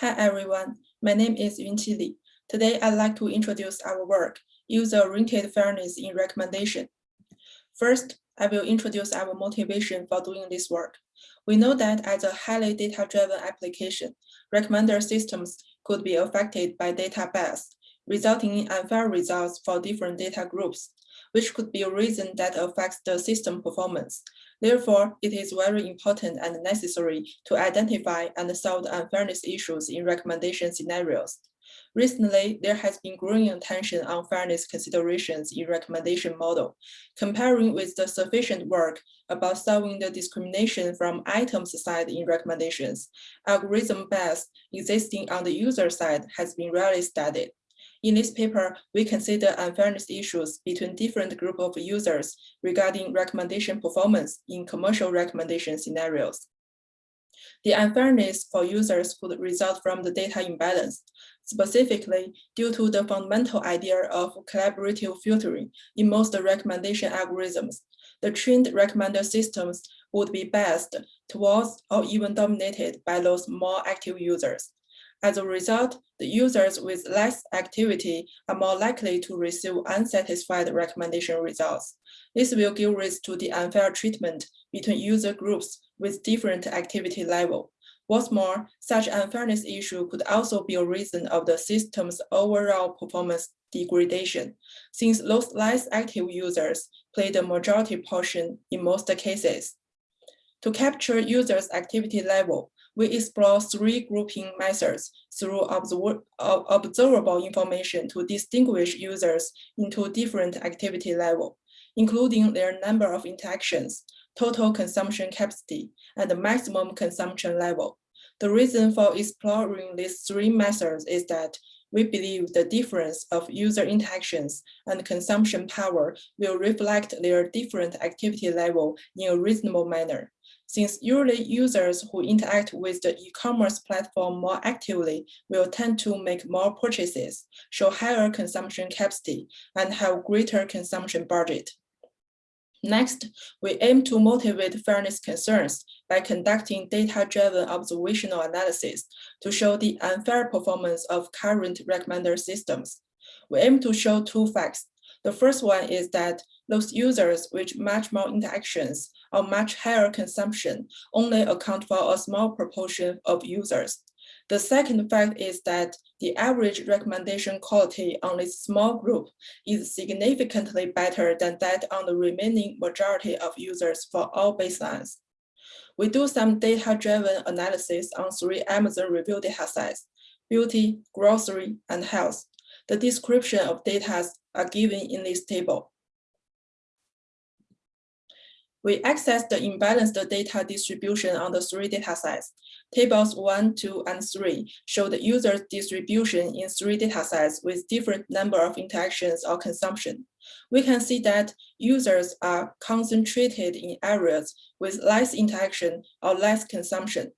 Hi everyone, my name is Yunqi Li. Today I'd like to introduce our work, User-Oriented Fairness in Recommendation. First, I will introduce our motivation for doing this work. We know that as a highly data-driven application, recommender systems could be affected by data bias, resulting in unfair results for different data groups, which could be a reason that affects the system performance. Therefore, it is very important and necessary to identify and solve the unfairness issues in recommendation scenarios. Recently, there has been growing attention on fairness considerations in recommendation model, comparing with the sufficient work about solving the discrimination from items side in recommendations. Algorithm bias existing on the user side has been rarely studied. In this paper, we consider unfairness issues between different group of users regarding recommendation performance in commercial recommendation scenarios. The unfairness for users could result from the data imbalance, specifically due to the fundamental idea of collaborative filtering in most recommendation algorithms. The trained recommender systems would be biased towards or even dominated by those more active users. As a result, the users with less activity are more likely to receive unsatisfied recommendation results. This will give rise to the unfair treatment between user groups with different activity level. What's more, such unfairness issue could also be a reason of the system's overall performance degradation, since those less active users play the majority portion in most cases. To capture users' activity level, we explore three grouping methods through observable information to distinguish users into different activity level, including their number of interactions, total consumption capacity, and the maximum consumption level. The reason for exploring these three methods is that we believe the difference of user interactions and consumption power will reflect their different activity level in a reasonable manner since usually users who interact with the e-commerce platform more actively will tend to make more purchases, show higher consumption capacity, and have greater consumption budget. Next, we aim to motivate fairness concerns by conducting data-driven observational analysis to show the unfair performance of current recommender systems. We aim to show two facts. The first one is that those users with much more interactions or much higher consumption only account for a small proportion of users. The second fact is that the average recommendation quality on this small group is significantly better than that on the remaining majority of users for all baselines. We do some data-driven analysis on three Amazon review data sets, beauty, grocery, and health. The description of data are given in this table. We access the imbalanced data distribution on the three datasets. Tables 1, 2, and 3 show the user distribution in three datasets with different number of interactions or consumption. We can see that users are concentrated in areas with less interaction or less consumption.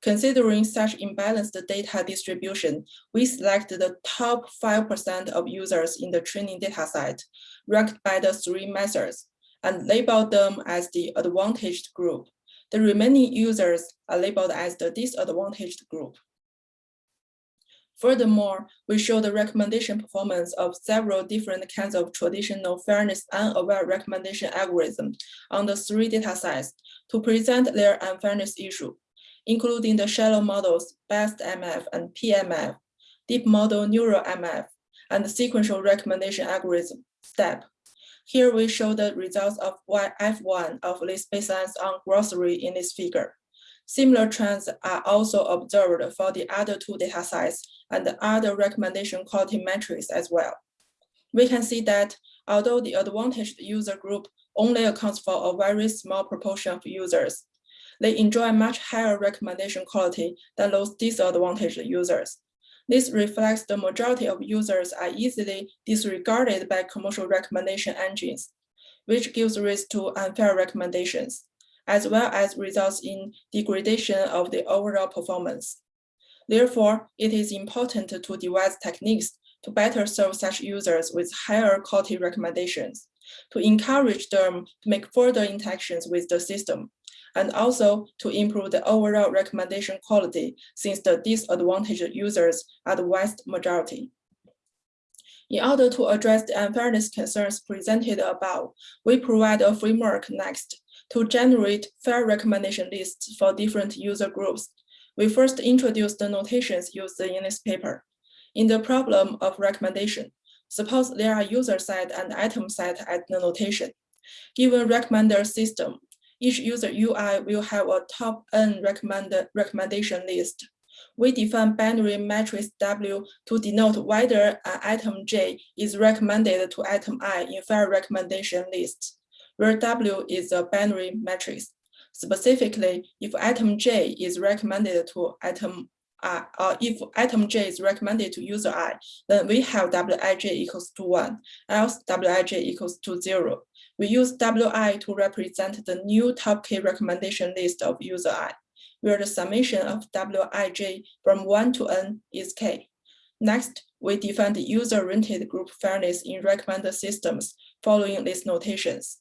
Considering such imbalanced data distribution, we select the top 5% of users in the training dataset, ranked by the three methods and label them as the advantaged group. The remaining users are labeled as the disadvantaged group. Furthermore, we show the recommendation performance of several different kinds of traditional fairness unaware recommendation algorithms on the three data sets to present their unfairness issue, including the shallow models BEST-MF and PMF, deep model neural MF, and the sequential recommendation algorithm, STEP. Here we show the results of F1 of this baselines on grocery in this figure. Similar trends are also observed for the other two data sets and the other recommendation quality metrics as well. We can see that although the advantaged user group only accounts for a very small proportion of users, they enjoy much higher recommendation quality than those disadvantaged users. This reflects the majority of users are easily disregarded by commercial recommendation engines, which gives rise to unfair recommendations, as well as results in degradation of the overall performance. Therefore, it is important to devise techniques to better serve such users with higher quality recommendations, to encourage them to make further interactions with the system, and also to improve the overall recommendation quality since the disadvantaged users are the vast majority. In order to address the unfairness concerns presented above, we provide a framework next to generate fair recommendation lists for different user groups. We first introduce the notations used in this paper. In the problem of recommendation, suppose there are user side and item side at the notation. Given recommender system, each user UI will have a top N recommended recommendation list we define binary matrix W to denote whether an item J is recommended to item I in fair recommendation list, where W is a binary matrix. Specifically, if item J is recommended to item I, uh, if item J is recommended to user I, then we have Wij equals to one, else Wij equals to zero. We use Wi to represent the new top K recommendation list of user I where the summation of Wij from 1 to n is k. Next, we define the user-oriented group fairness in recommender systems following these notations.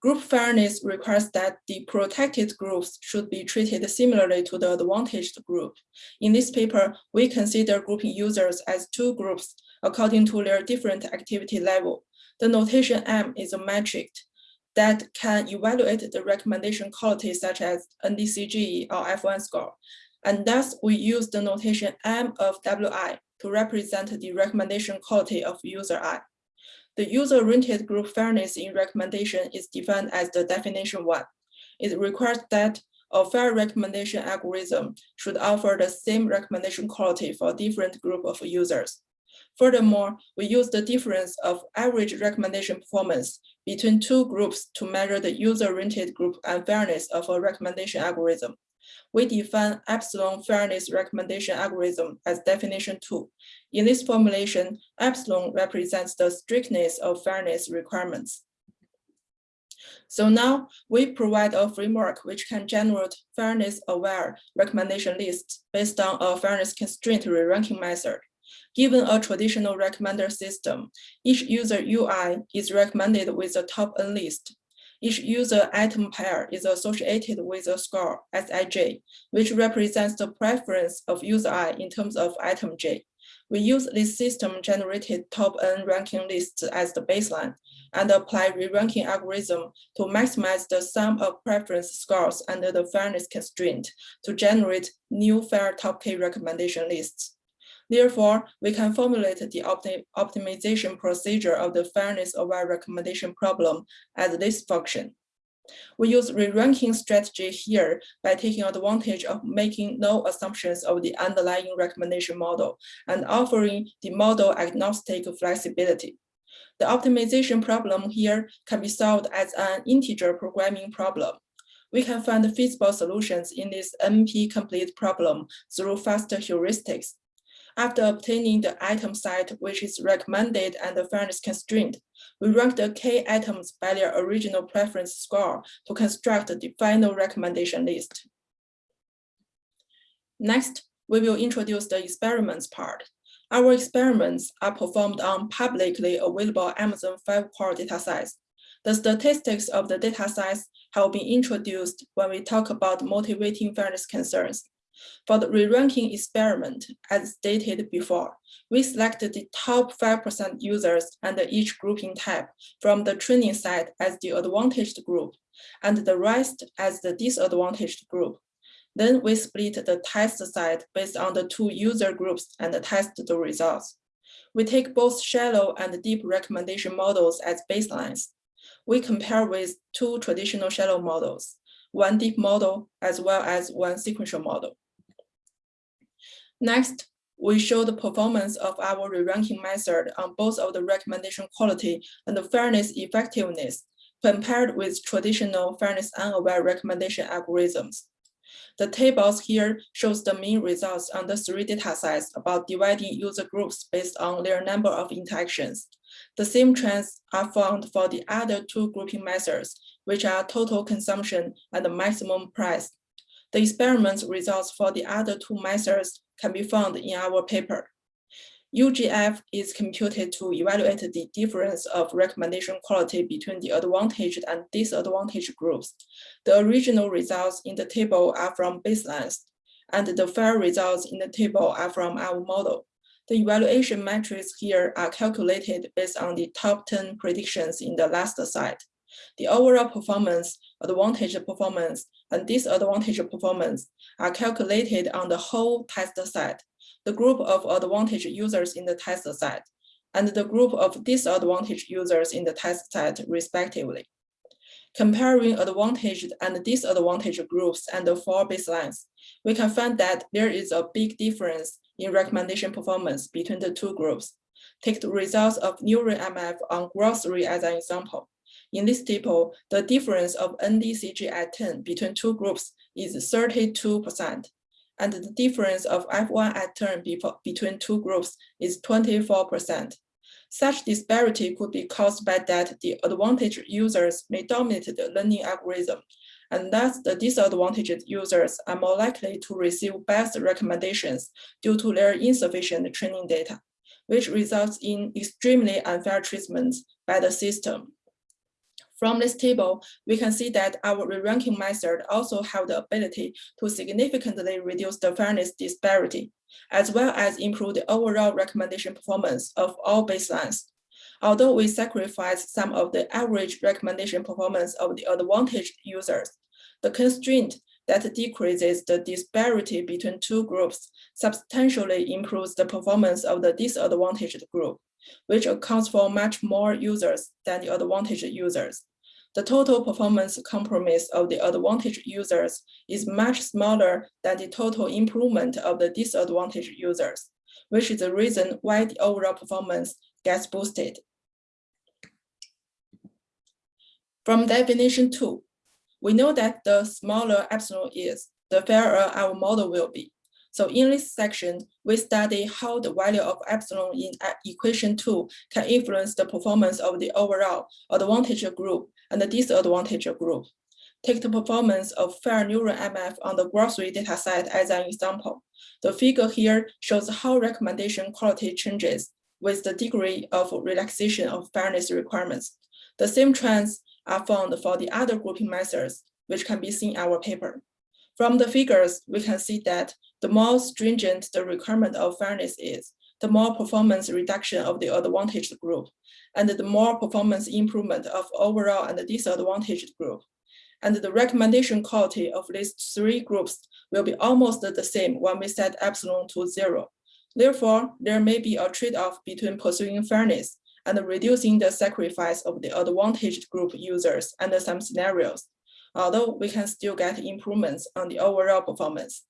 Group fairness requires that the protected groups should be treated similarly to the advantaged group. In this paper, we consider grouping users as two groups according to their different activity level. The notation M is a metric that can evaluate the recommendation quality such as NDCG or F1 score. And thus we use the notation M of WI to represent the recommendation quality of user I. The user-oriented group fairness in recommendation is defined as the definition one. It requires that a fair recommendation algorithm should offer the same recommendation quality for different group of users. Furthermore, we use the difference of average recommendation performance between two groups to measure the user-oriented group unfairness of a recommendation algorithm. We define epsilon fairness recommendation algorithm as definition two. In this formulation, epsilon represents the strictness of fairness requirements. So now we provide a framework which can generate fairness-aware recommendation lists based on a fairness constraint re-ranking method. Given a traditional recommender system, each user UI is recommended with a top N list. Each user item pair is associated with a score, Sij, which represents the preference of user I in terms of item J. We use this system-generated top N ranking lists as the baseline and apply re-ranking algorithm to maximize the sum of preference scores under the fairness constraint to generate new fair top K recommendation lists. Therefore, we can formulate the opti optimization procedure of the fairness of our recommendation problem as this function. We use re-ranking strategy here by taking advantage of making no assumptions of the underlying recommendation model and offering the model agnostic flexibility. The optimization problem here can be solved as an integer programming problem. We can find feasible solutions in this NP-complete problem through faster heuristics after obtaining the item site which is recommended and the fairness constraint, we rank the K items by their original preference score to construct the final recommendation list. Next, we will introduce the experiments part. Our experiments are performed on publicly available Amazon 5-core datasets. The statistics of the datasets have been introduced when we talk about motivating fairness concerns. For the re-ranking experiment, as stated before, we selected the top 5% users under each grouping type from the training set as the advantaged group and the rest as the disadvantaged group. Then we split the test set based on the two user groups and test the results. We take both shallow and deep recommendation models as baselines. We compare with two traditional shallow models, one deep model as well as one sequential model. Next, we show the performance of our re-ranking method on both of the recommendation quality and the fairness effectiveness compared with traditional fairness unaware recommendation algorithms. The tables here shows the mean results on the three data datasets about dividing user groups based on their number of interactions. The same trends are found for the other two grouping methods, which are total consumption and the maximum price. The experiment results for the other two methods can be found in our paper. UGF is computed to evaluate the difference of recommendation quality between the advantaged and disadvantaged groups. The original results in the table are from baselines, and the fair results in the table are from our model. The evaluation metrics here are calculated based on the top 10 predictions in the last slide. The overall performance, advantage performance, and disadvantage performance are calculated on the whole test set the group of advantage users in the test set, and the group of disadvantaged users in the test set respectively. Comparing advantaged and disadvantaged groups and the four baselines, we can find that there is a big difference in recommendation performance between the two groups. Take the results of NeuroMF on grocery as an example. In this table, the difference of NDCG at 10 between two groups is 32%, and the difference of F1 at turn between two groups is 24%. Such disparity could be caused by that the advantaged users may dominate the learning algorithm, and thus the disadvantaged users are more likely to receive best recommendations due to their insufficient training data, which results in extremely unfair treatment by the system. From this table, we can see that our re-ranking method also have the ability to significantly reduce the fairness disparity, as well as improve the overall recommendation performance of all baselines. Although we sacrifice some of the average recommendation performance of the advantaged users, the constraint that decreases the disparity between two groups substantially improves the performance of the disadvantaged group, which accounts for much more users than the advantaged users the total performance compromise of the advantaged users is much smaller than the total improvement of the disadvantaged users, which is the reason why the overall performance gets boosted. From definition two, we know that the smaller epsilon is, the fairer our model will be. So in this section, we study how the value of epsilon in equation two can influence the performance of the overall advantage group and the disadvantage group. Take the performance of fair neural MF on the grocery data set as an example. The figure here shows how recommendation quality changes with the degree of relaxation of fairness requirements. The same trends are found for the other grouping methods, which can be seen in our paper. From the figures, we can see that the more stringent the requirement of fairness is, the more performance reduction of the advantaged group, and the more performance improvement of overall and disadvantaged group. And the recommendation quality of these three groups will be almost the same when we set epsilon to zero. Therefore, there may be a trade-off between pursuing fairness and reducing the sacrifice of the advantaged group users under some scenarios, although we can still get improvements on the overall performance.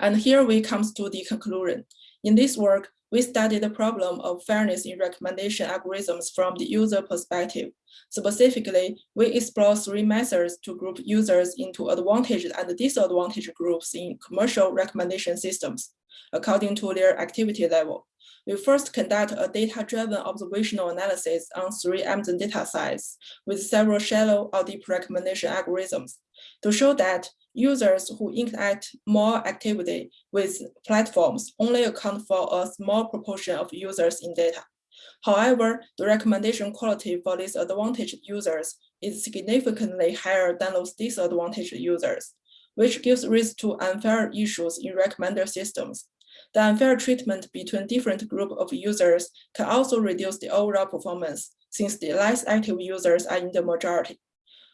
And here we comes to the conclusion. In this work, we study the problem of fairness in recommendation algorithms from the user perspective. Specifically, we explore three methods to group users into advantaged and disadvantaged groups in commercial recommendation systems, according to their activity level. We first conduct a data-driven observational analysis on three Amazon data sets with several shallow or deep recommendation algorithms to show that users who interact more actively with platforms only account for a small proportion of users in data. However, the recommendation quality for these advantaged users is significantly higher than those disadvantaged users, which gives rise to unfair issues in recommender systems. The unfair treatment between different group of users can also reduce the overall performance since the less active users are in the majority.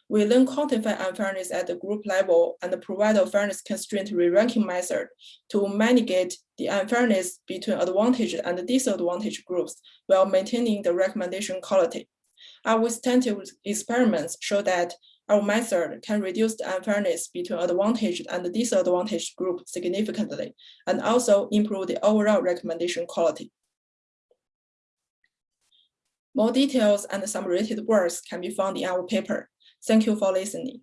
We then quantify unfairness at the group level and provide a fairness constraint re-ranking method to mitigate the unfairness between advantaged and disadvantaged groups while maintaining the recommendation quality. Our extensive experiments show that our method can reduce the unfairness between advantaged and disadvantaged groups significantly and also improve the overall recommendation quality. More details and some related works can be found in our paper. Thank you for listening.